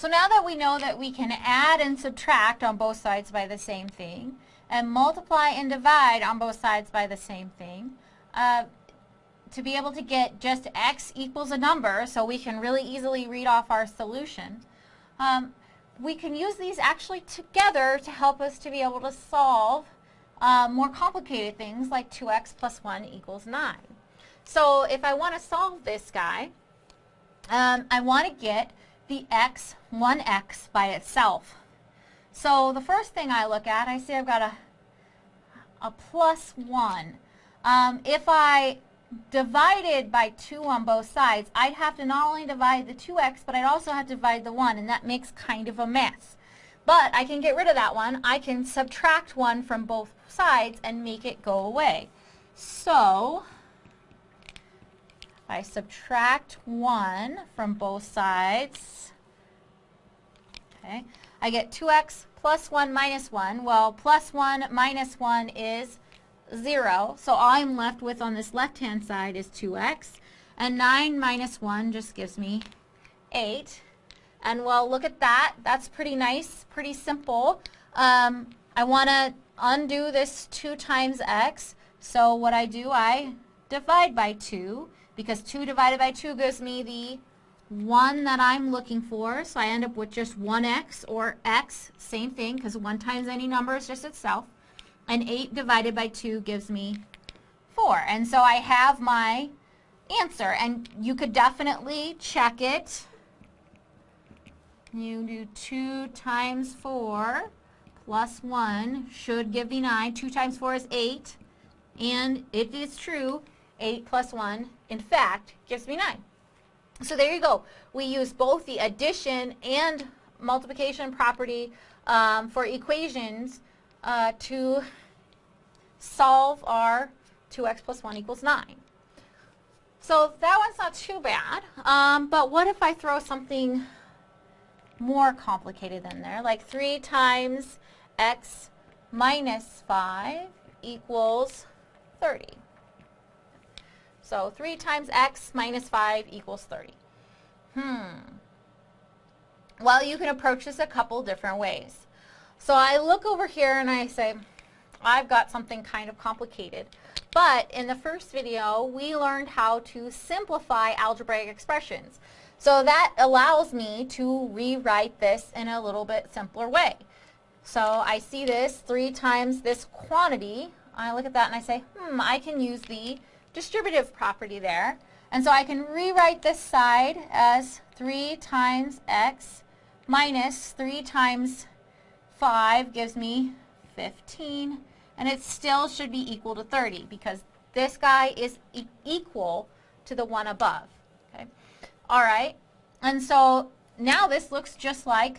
So now that we know that we can add and subtract on both sides by the same thing, and multiply and divide on both sides by the same thing, uh, to be able to get just x equals a number so we can really easily read off our solution, um, we can use these actually together to help us to be able to solve uh, more complicated things like 2x plus 1 equals 9. So if I want to solve this guy, um, I want to get the x, 1x by itself. So the first thing I look at, I see I've got a, a plus 1. Um, if I divided by 2 on both sides, I'd have to not only divide the 2x, but I'd also have to divide the 1, and that makes kind of a mess. But I can get rid of that one. I can subtract 1 from both sides and make it go away. So, I subtract 1 from both sides, okay, I get 2x plus 1 minus 1. Well, plus 1 minus 1 is 0. So all I'm left with on this left-hand side is 2x. And 9 minus 1 just gives me 8. And well, look at that. That's pretty nice, pretty simple. Um, I want to undo this 2 times x. So what I do, I divide by 2 because 2 divided by 2 gives me the 1 that I'm looking for. So I end up with just 1x or x, same thing because 1 times any number is just itself and 8 divided by 2 gives me 4. And so I have my answer. And you could definitely check it. You do 2 times 4 plus 1 should give me 9. 2 times 4 is 8. And it is true, 8 plus 1, in fact, gives me 9. So there you go. We use both the addition and multiplication property um, for equations uh, to solve our 2x plus 1 equals 9. So that one's not too bad, um, but what if I throw something more complicated in there, like 3 times x minus 5 equals 30. So 3 times x minus 5 equals 30. Hmm. Well, you can approach this a couple different ways. So I look over here and I say, I've got something kind of complicated. But in the first video, we learned how to simplify algebraic expressions. So that allows me to rewrite this in a little bit simpler way. So I see this 3 times this quantity. I look at that and I say, hmm, I can use the distributive property there. And so I can rewrite this side as 3 times x minus 3 times 5 gives me 15 and it still should be equal to 30 because this guy is e equal to the one above. Okay. All right. And so now this looks just like,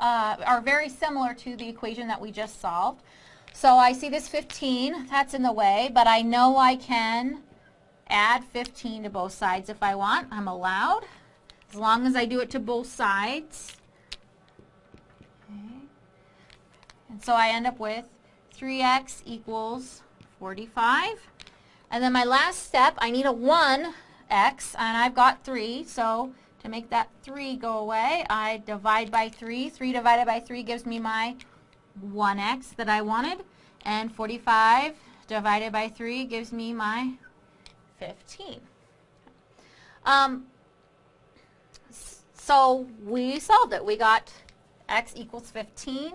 uh, or very similar to the equation that we just solved. So I see this 15, that's in the way, but I know I can add 15 to both sides if I want. I'm allowed, as long as I do it to both sides. Okay. And so I end up with 3x equals 45. And then my last step, I need a 1x, and I've got 3. So to make that 3 go away, I divide by 3. 3 divided by 3 gives me my 1x that I wanted. And 45 divided by 3 gives me my 15. Um, so we solved it. We got x equals 15.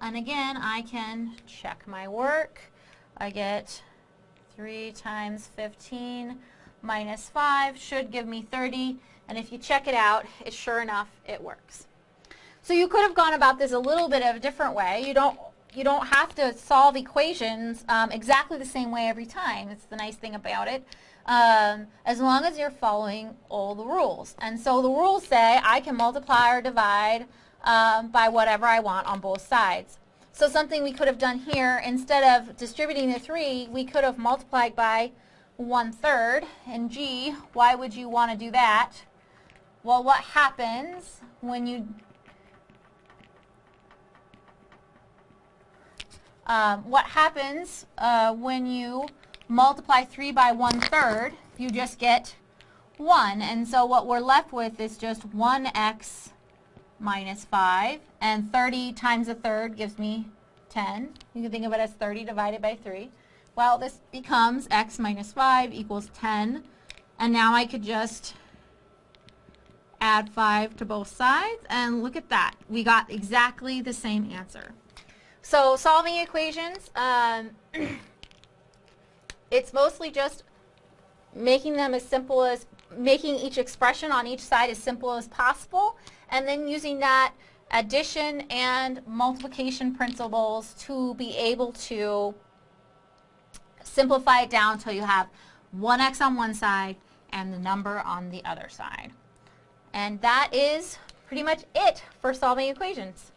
And again, I can check my work. I get 3 times 15 minus 5 should give me 30. And if you check it out, it sure enough, it works. So you could have gone about this a little bit of a different way. You don't, you don't have to solve equations um, exactly the same way every time. It's the nice thing about it. Um, as long as you're following all the rules. And so the rules say I can multiply or divide um, by whatever I want on both sides. So something we could have done here, instead of distributing the 3, we could have multiplied by 1 third. And gee, why would you want to do that? Well, what happens when you um, what happens uh, when you multiply 3 by 1 third? You just get 1. And so what we're left with is just 1x minus 5. And 30 times a third gives me 10. You can think of it as 30 divided by 3. Well, this becomes x minus 5 equals 10. And now I could just add 5 to both sides. And look at that. We got exactly the same answer. So solving equations, um, it's mostly just making them as simple as, making each expression on each side as simple as possible, and then using that addition and multiplication principles to be able to simplify it down until you have 1x on one side and the number on the other side. And that is pretty much it for solving equations.